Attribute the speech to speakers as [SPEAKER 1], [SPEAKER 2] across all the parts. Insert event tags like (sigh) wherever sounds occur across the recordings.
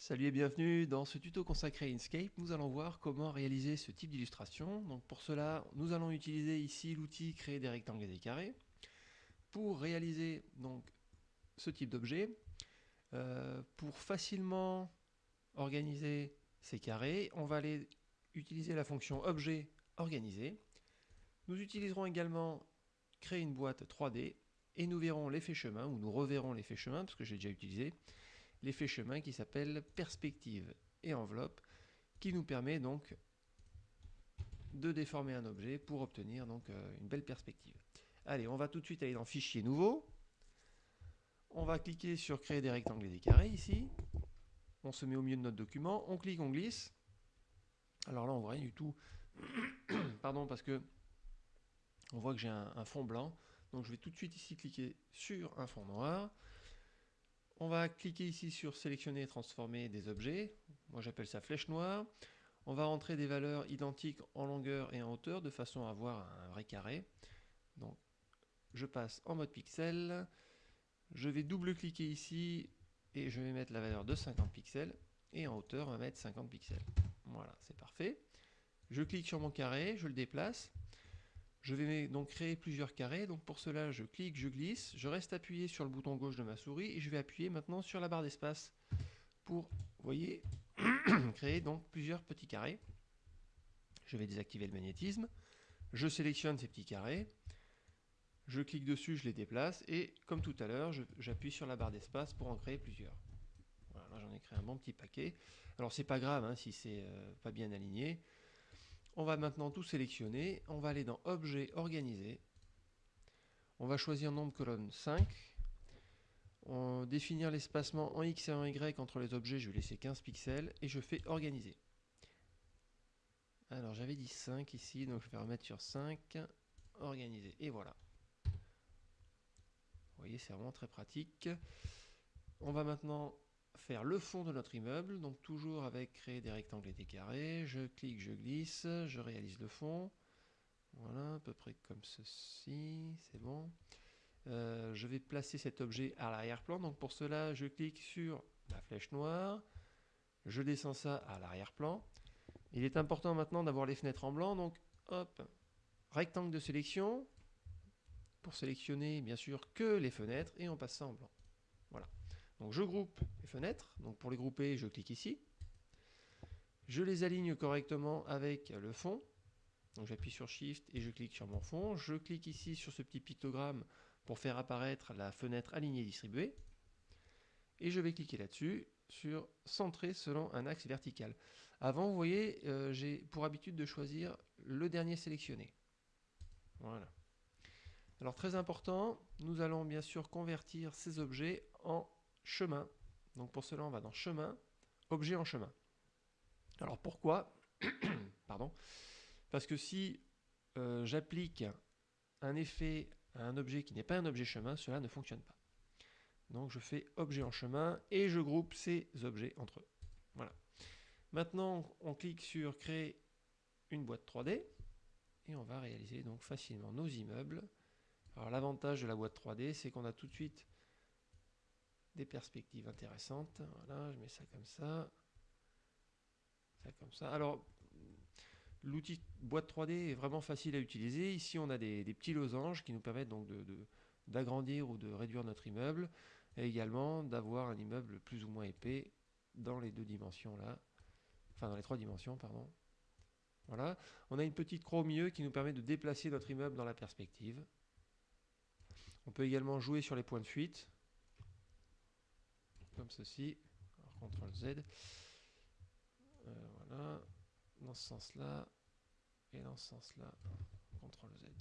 [SPEAKER 1] Salut et bienvenue dans ce tuto consacré à Inkscape. Nous allons voir comment réaliser ce type d'illustration. Donc pour cela, nous allons utiliser ici l'outil créer des rectangles et des carrés. Pour réaliser donc ce type d'objet, euh, pour facilement organiser ces carrés, on va aller utiliser la fonction objet organisé. Nous utiliserons également créer une boîte 3D et nous verrons l'effet chemin, ou nous reverrons l'effet chemin, parce que j'ai déjà utilisé, l'effet chemin qui s'appelle perspective et enveloppe, qui nous permet donc de déformer un objet pour obtenir donc euh, une belle perspective. Allez, on va tout de suite aller dans Fichier nouveau. On va cliquer sur Créer des rectangles et des carrés ici. On se met au milieu de notre document. On clique, on glisse. Alors là, on voit rien du tout. (coughs) Pardon, parce que on voit que j'ai un, un fond blanc. Donc je vais tout de suite ici cliquer sur un fond noir. On va cliquer ici sur sélectionner et transformer des objets. Moi j'appelle ça flèche noire. On va rentrer des valeurs identiques en longueur et en hauteur de façon à avoir un vrai carré. Donc je passe en mode pixel. Je vais double-cliquer ici et je vais mettre la valeur de 50 pixels. Et en hauteur, on va mettre 50 pixels. Voilà, c'est parfait. Je clique sur mon carré, je le déplace. Je vais donc créer plusieurs carrés. Donc pour cela, je clique, je glisse, je reste appuyé sur le bouton gauche de ma souris et je vais appuyer maintenant sur la barre d'espace pour, vous (clears throat) créer donc plusieurs petits carrés. Je vais désactiver le magnétisme. Je sélectionne ces petits carrés. Je clique dessus, je les déplace et comme tout à l'heure, j'appuie sur la barre d'espace pour en créer plusieurs. Voilà, là j'en ai créé un bon petit paquet. Alors c'est pas grave hein, si c'est euh, pas bien aligné. On va maintenant tout sélectionner. On va aller dans Objet, Organiser. On va choisir nombre colonne 5. On définir l'espacement en X et en Y entre les objets. Je vais laisser 15 pixels. Et je fais Organiser. Alors j'avais dit 5 ici, donc je vais remettre sur 5. Organiser. Et voilà. Vous voyez, c'est vraiment très pratique. On va maintenant faire le fond de notre immeuble, donc toujours avec créer des rectangles et des carrés. Je clique, je glisse, je réalise le fond. Voilà, à peu près comme ceci, c'est bon. Euh, je vais placer cet objet à l'arrière-plan, donc pour cela, je clique sur la flèche noire, je descends ça à l'arrière-plan. Il est important maintenant d'avoir les fenêtres en blanc, donc hop, rectangle de sélection, pour sélectionner bien sûr que les fenêtres, et on passe ça en blanc. Voilà. Donc je groupe les fenêtres. Donc pour les grouper, je clique ici. Je les aligne correctement avec le fond. J'appuie sur Shift et je clique sur mon fond. Je clique ici sur ce petit pictogramme pour faire apparaître la fenêtre alignée distribuée. Et je vais cliquer là-dessus sur centrer selon un axe vertical. Avant, vous voyez, euh, j'ai pour habitude de choisir le dernier sélectionné. Voilà. Alors très important, nous allons bien sûr convertir ces objets en chemin. Donc pour cela, on va dans chemin, objet en chemin. Alors pourquoi (clears throat) Pardon. Parce que si euh, j'applique un effet à un objet qui n'est pas un objet chemin, cela ne fonctionne pas. Donc je fais objet en chemin et je groupe ces objets entre eux. Voilà. Maintenant, on clique sur créer une boîte 3D et on va réaliser donc facilement nos immeubles. Alors l'avantage de la boîte 3D, c'est qu'on a tout de suite des perspectives intéressantes. Voilà, je mets ça comme ça. Ça comme ça. Alors, l'outil boîte 3D est vraiment facile à utiliser. Ici, on a des, petits losanges qui nous permettent donc d'agrandir de, ou de réduire notre immeuble. Et également d'avoir un immeuble plus ou moins épais dans les deux dimensions là. Enfin, dans les trois dimensions, pardon. Voilà. On a une petite croix au milieu qui nous permet de déplacer notre immeuble dans la perspective. On peut également jouer sur les points de fuite comme ceci. CTRL Z. Euh, voilà. Dans ce sens-là. Et dans ce sens-là. CTRL Z.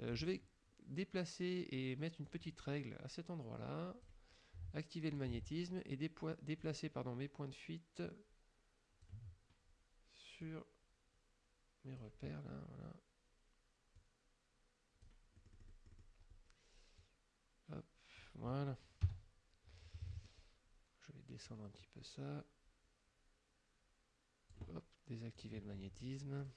[SPEAKER 1] Euh, je vais déplacer et mettre une petite règle à cet endroit-là. Activer le magnétisme et déplacer pardon, mes points de fuite sur mes repères là. Hop, voilà descendre un petit peu ça. Hop, désactiver le magnétisme.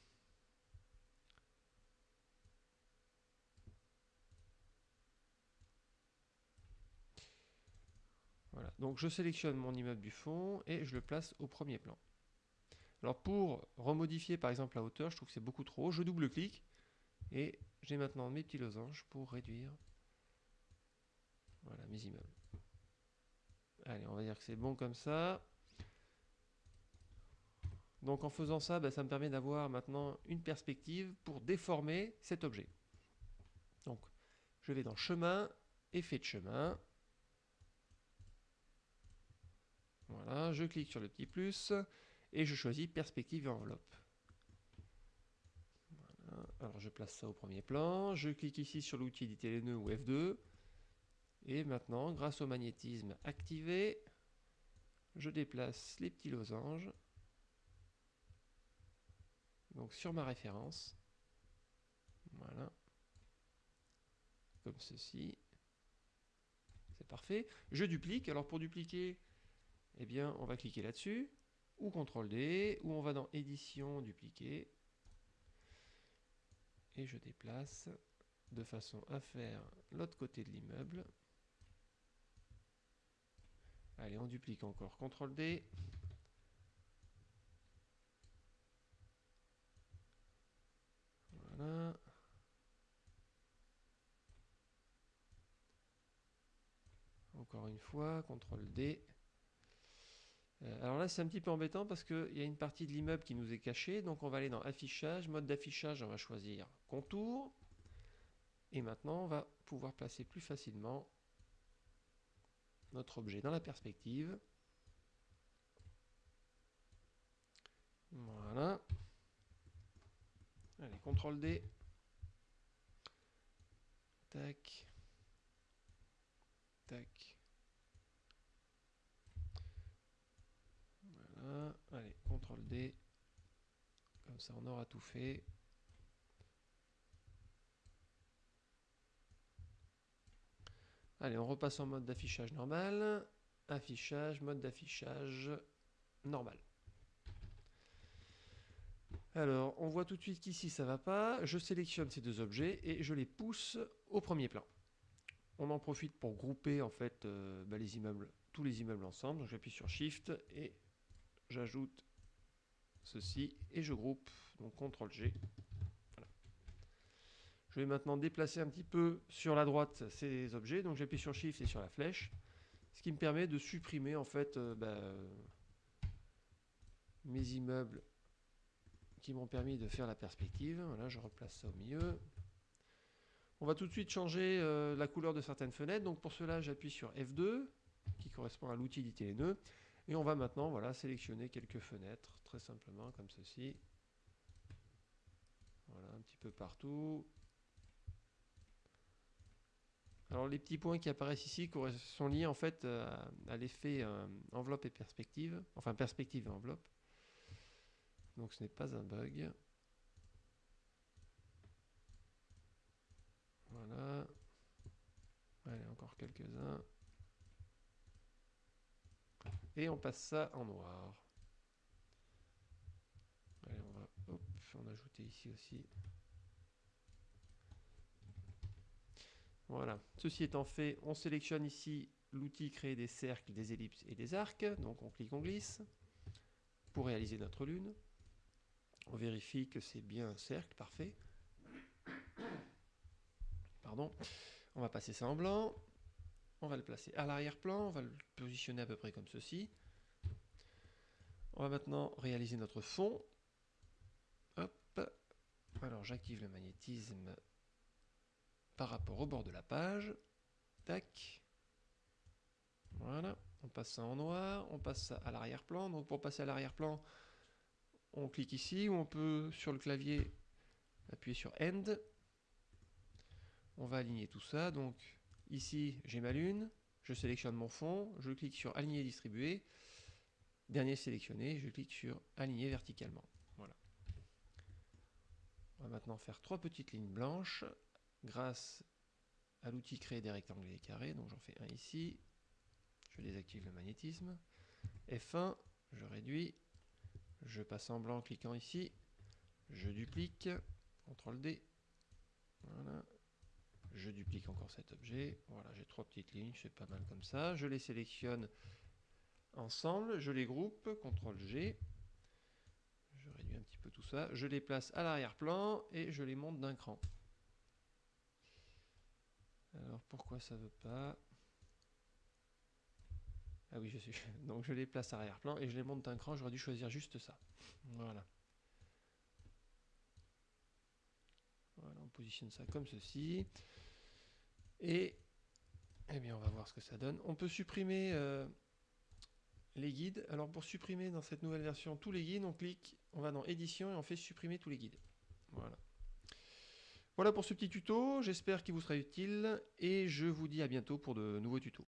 [SPEAKER 1] Voilà, donc je sélectionne mon immeuble du fond et je le place au premier plan. Alors pour remodifier par exemple la hauteur, je trouve que c'est beaucoup trop, je double-clique et j'ai maintenant mes petits losanges pour réduire voilà, mes immeubles. Allez, on va dire que c'est bon comme ça. Donc en faisant ça, bah, ça me permet d'avoir maintenant une perspective pour déformer cet objet. Donc je vais dans chemin, effet de chemin. Voilà, je clique sur le petit plus et je choisis perspective et enveloppe. Alors je place ça au premier plan, je clique ici sur l'outil éditer les nœuds ou F2 et maintenant grâce au magnétisme activé, je déplace les petits losanges donc sur ma référence. Voilà. Comme ceci. C'est parfait. Je duplique. Alors pour dupliquer, eh bien, on va cliquer là-dessus, ou CTRL D, ou on va dans Édition, dupliquer. Et je déplace de façon à faire l'autre côté de l'immeuble. Allez, on duplique encore. CTRL D. Encore une fois, CTRL D. Euh, alors là, c'est un petit peu embêtant parce qu'il y a une partie de l'immeuble qui nous est cachée. Donc on va aller dans Affichage, mode d'affichage, on va choisir Contour. Et maintenant, on va pouvoir placer plus facilement notre objet dans la perspective. Voilà. Allez, CTRL D. Tac. Tac. Voilà. Allez, CTRL D. Comme ça, on aura tout fait. Allez, on repasse en mode d'affichage normal. Affichage, mode d'affichage normal. Alors, on voit tout de suite qu'ici, ça ne va pas. Je sélectionne ces deux objets et je les pousse au premier plan. On en profite pour grouper en fait euh, bah, tous les immeubles ensemble. J'appuie sur Shift et j'ajoute ceci et je groupe. Donc CTRL G. Je vais maintenant déplacer un petit peu sur la droite ces objets. Donc j'appuie sur Shift et sur la flèche. Ce qui me permet de supprimer en fait euh, bah, mes immeubles qui m'ont permis de faire la perspective. Voilà, je replace ça au milieu. On va tout de suite changer euh, la couleur de certaines fenêtres. Donc pour cela, j'appuie sur F2, qui correspond à l'outil nœuds. Et on va maintenant voilà, sélectionner quelques fenêtres, très simplement, comme ceci. Voilà, un petit peu partout. Alors les petits points qui apparaissent ici sont liés en fait à, l'effet euh, enveloppe et perspective, enfin perspective et enveloppe. Donc ce n'est pas un bug. Voilà. Allez, encore quelques-uns. Et on passe ça en noir. Allez, on va en ajouter ici aussi. Voilà. Ceci étant fait, on sélectionne ici l'outil créer des cercles, des ellipses et des arcs. Donc on clique, on glisse pour réaliser notre lune. On vérifie que c'est bien un cercle, parfait. Pardon. On va passer ça en blanc. On va le placer à l'arrière-plan. On va le positionner à peu près comme ceci. On va maintenant réaliser notre fond. Hop. Alors j'active le magnétisme par rapport au bord de la page. Tac. Voilà. On passe ça en noir. On passe ça à l'arrière-plan. Donc pour passer à l'arrière-plan, on clique ici, ou on peut sur le clavier appuyer sur End. On va aligner tout ça. Donc ici, j'ai ma lune, je sélectionne mon fond, je clique sur Aligner distribuer. Dernier sélectionné, je clique sur Aligner verticalement. Voilà. On va maintenant faire trois petites lignes blanches grâce à l'outil créer des rectangles et des carrés. Donc j'en fais un ici. Je désactive le magnétisme. F1, je réduis. Je passe en blanc en cliquant ici. Je duplique. CTRL D. Voilà. Je duplique encore cet objet. Voilà, j'ai trois petites lignes, c'est pas mal comme ça. Je les sélectionne ensemble, je les groupe, CTRL G. Je réduis un petit peu tout ça. Je les place à l'arrière-plan et je les monte d'un cran. Alors pourquoi ça veut pas? Ah oui, je suis. (laughs) Donc je les place arrière-plan et je les monte d'un cran. J'aurais dû choisir juste ça. Voilà. Voilà, on positionne ça comme ceci. Et eh bien, on va voir ce que ça donne. On peut supprimer euh, les guides. Alors pour supprimer dans cette nouvelle version tous les guides, on clique, on va dans édition et on fait supprimer tous les guides. Voilà. Voilà pour ce petit tuto, j'espère qu'il vous sera utile et je vous dis à bientôt pour de nouveaux tutos.